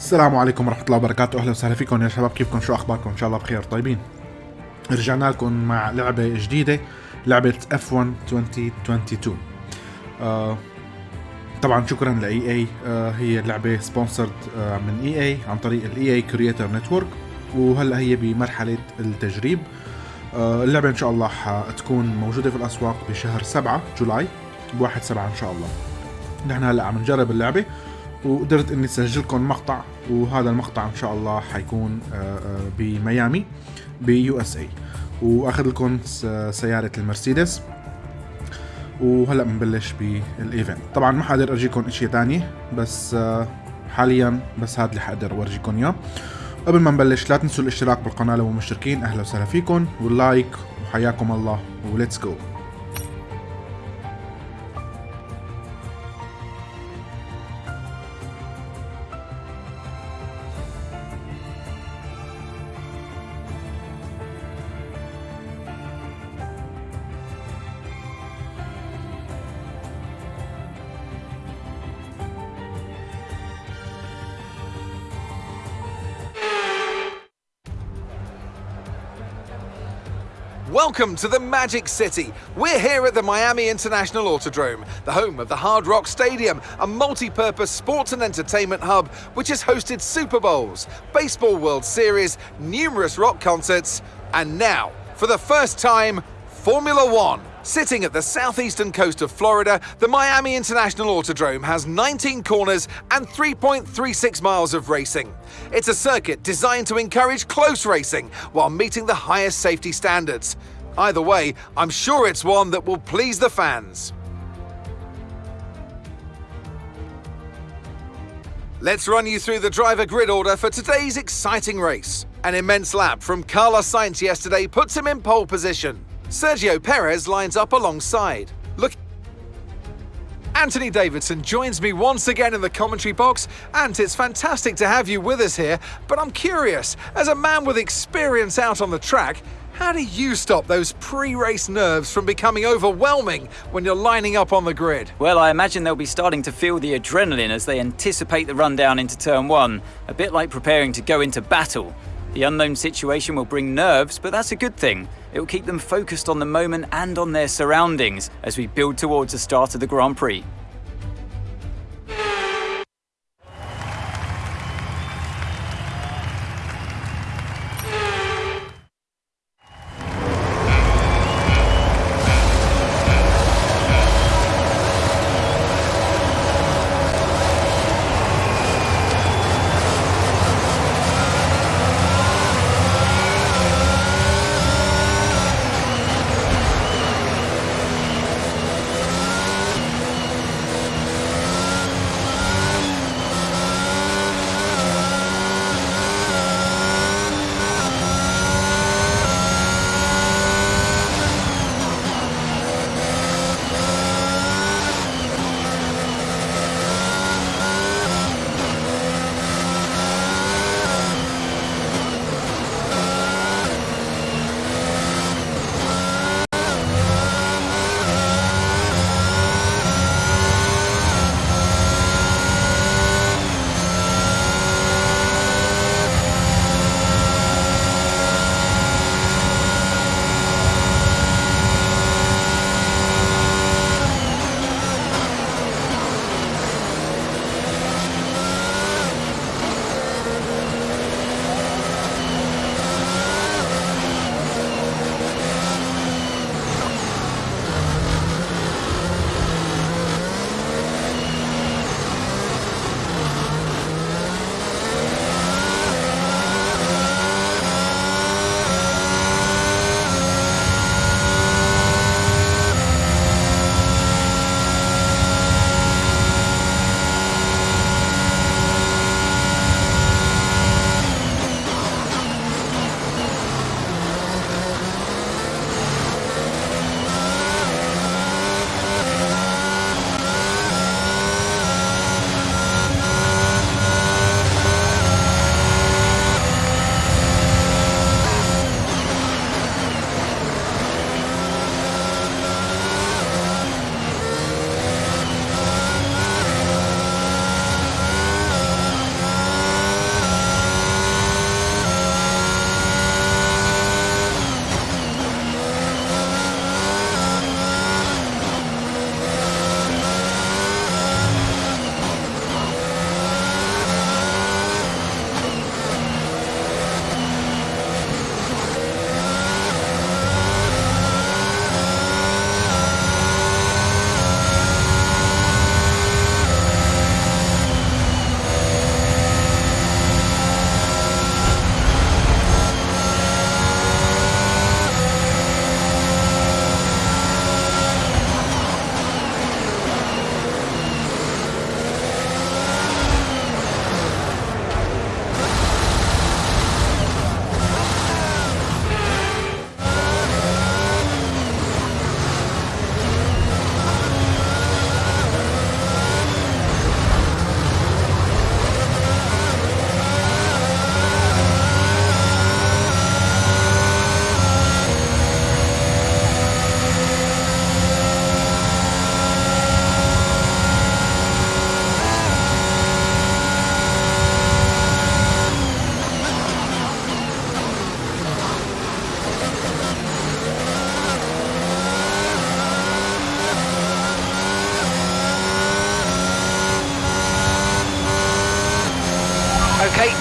السلام عليكم ورحمة الله وبركاته. أهلا وسهلا فيكم يا شباب. كيفكم؟ شو أخباركم؟ إن شاء الله بخير. طيبين. رجعنا لكم مع لعبة جديدة لعبة F1 2022 آه طبعا شكرا لاي اي آه هي اللعبة سبونسرد آه من اي اي عن طريق الاي اي كرييتر نتورك وهلأ هي بمرحلة التجريب. آه اللعبة إن شاء الله حتكون موجودة في الأسواق بشهر 7 جولاي بواحد 7 إن شاء الله. نحن هلأ عم نجرب اللعبة. وقدرت إني اسجل لكم مقطع وهذا المقطع إن شاء الله حيكون آه، آه، بميامي بيو اس اي وأخذ لكم س- سيارة المرسيدس. وهلأ بنبلش بالإيفنت. طبعا ما حقدر أرجيكم اشياء تانية بس آه، حاليا بس هذا اللي حقدر أورجيكم إياه. قبل ما نبلش لا تنسوا الاشتراك بالقناة لو مشتركين أهلا وسهلا فيكم. واللايك وحياكم الله. وليتس جو Welcome to the Magic City. We're here at the Miami International Autodrome, the home of the Hard Rock Stadium, a multi purpose sports and entertainment hub which has hosted Super Bowls, Baseball World Series, numerous rock concerts, and now, for the first time, Formula One. Sitting at the southeastern coast of Florida, the Miami International Autodrome has 19 corners and 3.36 miles of racing. It's a circuit designed to encourage close racing while meeting the highest safety standards. Either way, I'm sure it's one that will please the fans. Let's run you through the driver grid order for today's exciting race. An immense lap from Carlos Sainz yesterday puts him in pole position. Sergio Perez lines up alongside. Look. Anthony Davidson joins me once again in the commentary box, and it's fantastic to have you with us here. But I'm curious, as a man with experience out on the track, how do you stop those pre race nerves from becoming overwhelming when you're lining up on the grid? Well, I imagine they'll be starting to feel the adrenaline as they anticipate the rundown into turn one, a bit like preparing to go into battle. The unknown situation will bring nerves, but that's a good thing. It will keep them focused on the moment and on their surroundings as we build towards the start of the Grand Prix.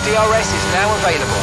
DRS is now available.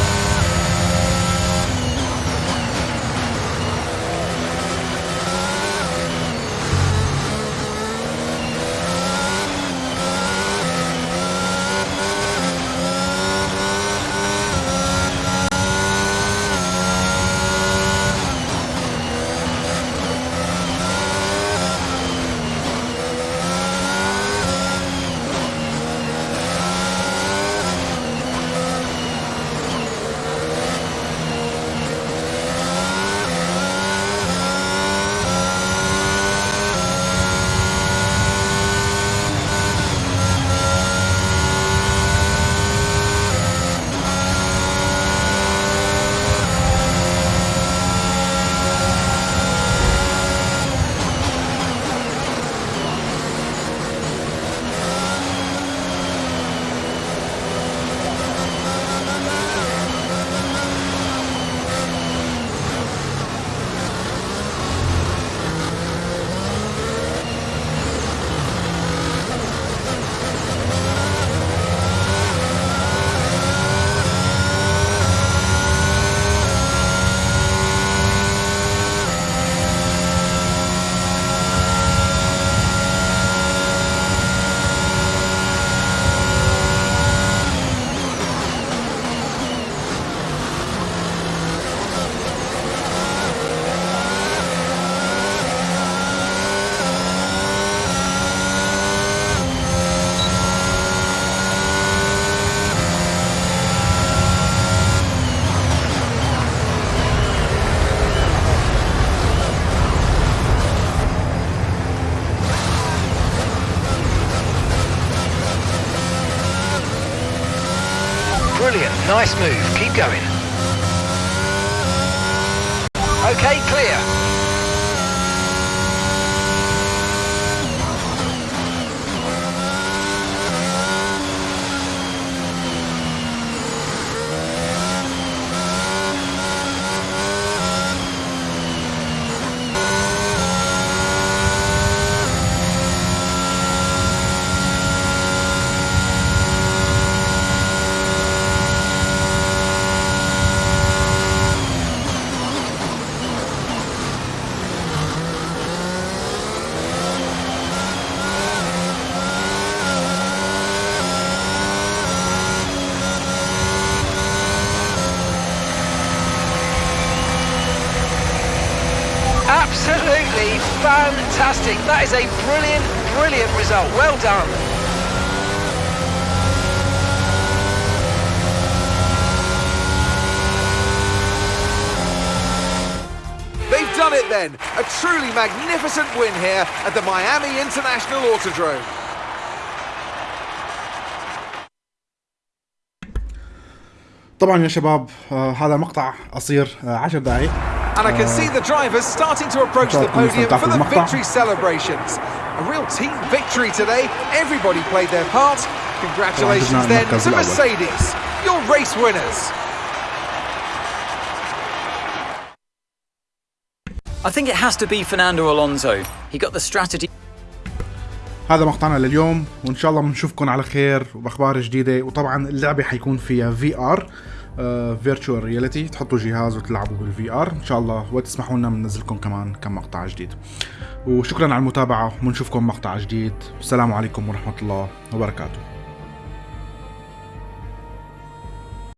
Nice move, keep going. Okay, clear. Absolutely fantastic. That is a brilliant, brilliant result. Well done. They've done it then. A truly magnificent win here at the Miami International Autodrome. طبعا يا شباب هذا مقطع قصير 10 دقائق And I can see the drivers starting to approach the podium for the victory celebrations. A real team victory today. Everybody played their part. Congratulations then to Mercedes, your race winners. I think it has to be Fernando Alonso. He got the strategy. هذا مقطعنا لليوم وان شاء الله بنشوفكم على خير وباخبار جديده وطبعا اللعبه حيكون فيها في ار فيرتشوال رياليتي تحطوا جهاز وتلعبوا بالفي ار إن شاء الله وتسمحوا لنا بننزلكم كمان كم مقطع جديد. وشكرا على المتابعة ونشوفكم مقطع جديد. السلام عليكم ورحمة الله وبركاته.